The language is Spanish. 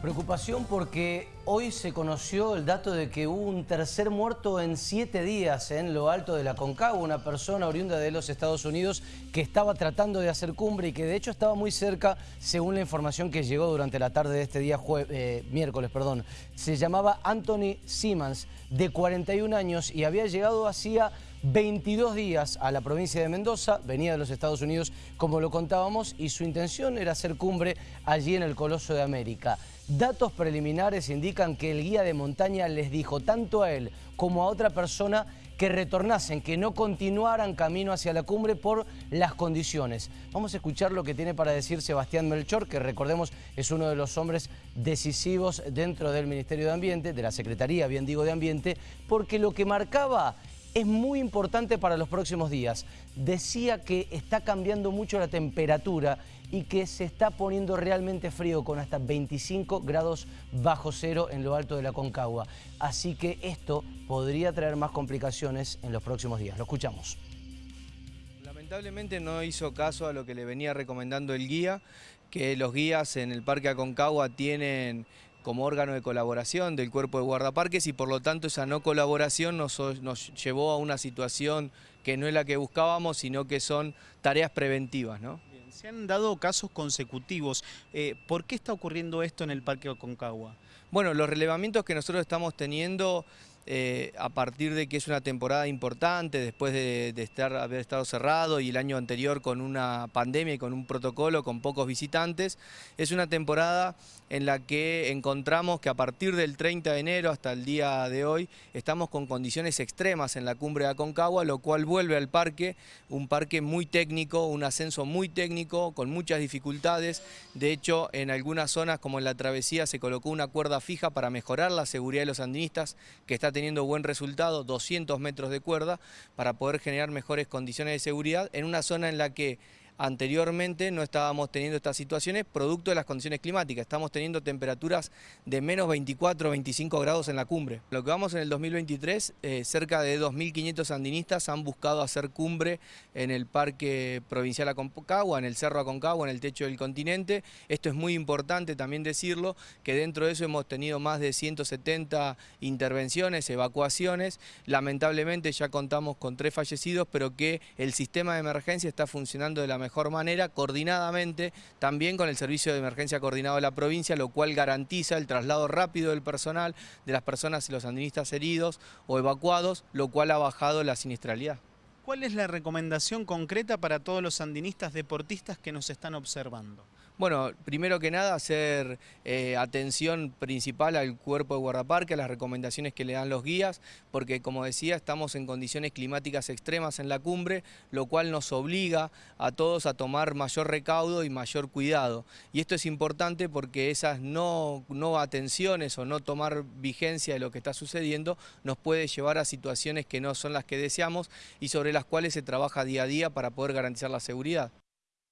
Preocupación porque hoy se conoció el dato de que hubo un tercer muerto en siete días en lo alto de la Concagua, una persona oriunda de los Estados Unidos que estaba tratando de hacer cumbre y que de hecho estaba muy cerca, según la información que llegó durante la tarde de este día, eh, miércoles. perdón. Se llamaba Anthony Simmons, de 41 años y había llegado hacía 22 días a la provincia de Mendoza, venía de los Estados Unidos como lo contábamos y su intención era hacer cumbre allí en el Coloso de América. Datos preliminares indican que el guía de montaña les dijo tanto a él como a otra persona que retornasen, que no continuaran camino hacia la cumbre por las condiciones. Vamos a escuchar lo que tiene para decir Sebastián Melchor, que recordemos es uno de los hombres decisivos dentro del Ministerio de Ambiente, de la Secretaría, bien digo, de Ambiente, porque lo que marcaba es muy importante para los próximos días. Decía que está cambiando mucho la temperatura y que se está poniendo realmente frío con hasta 25 grados bajo cero en lo alto de la Concagua. Así que esto podría traer más complicaciones en los próximos días. Lo escuchamos. Lamentablemente no hizo caso a lo que le venía recomendando el guía, que los guías en el Parque Aconcagua tienen como órgano de colaboración del cuerpo de guardaparques y por lo tanto esa no colaboración nos, llevó a una situación que no es la que buscábamos, sino que son tareas preventivas. ¿no? se han dado casos consecutivos. Eh, ¿Por qué está ocurriendo esto en el Parque Aconcagua? Bueno, los relevamientos que nosotros estamos teniendo eh, a partir de que es una temporada importante, después de, estar, haber estado cerrado y el año anterior con una pandemia y con un protocolo con pocos visitantes, es una temporada en la que encontramos que a partir del 30 de enero hasta el día de hoy estamos con condiciones extremas en la cumbre de Aconcagua, lo cual vuelve al parque, un parque muy técnico, un ascenso muy técnico, con muchas dificultades. De hecho, en algunas zonas como en la travesía se colocó una cuerda fija para mejorar la seguridad de los andinistas que está teniendo buen resultado, 200 metros de cuerda, para poder generar mejores condiciones de seguridad en una zona en la que Anteriormente no estábamos teniendo estas situaciones producto de las condiciones climáticas. Estamos teniendo temperaturas de menos 24 25 grados en la cumbre. Lo que vamos en el 2023, eh, cerca de 2.500 andinistas han buscado hacer cumbre en el Parque Provincial Aconcagua, en el Cerro Aconcagua, en el techo del continente. Esto es muy importante también decirlo, que dentro de eso hemos tenido más de 170 intervenciones, evacuaciones. Lamentablemente ya contamos con tres fallecidos, pero que el sistema de emergencia está funcionando de la mejor mejor manera, coordinadamente, también con el Servicio de Emergencia Coordinado de la provincia, lo cual garantiza el traslado rápido del personal, de las personas y los andinistas heridos o evacuados, lo cual ha bajado la siniestralidad. ¿Cuál es la recomendación concreta para todos los andinistas deportistas que nos están observando? Bueno, primero que nada hacer eh, atención principal al cuerpo de guardaparque, a las recomendaciones que le dan los guías, porque como decía estamos en condiciones climáticas extremas en la cumbre, lo cual nos obliga a todos a tomar mayor recaudo y mayor cuidado. Y esto es importante porque esas no, no atenciones o no tomar vigencia de lo que está sucediendo nos puede llevar a situaciones que no son las que deseamos y sobre las cuales se trabaja día a día para poder garantizar la seguridad.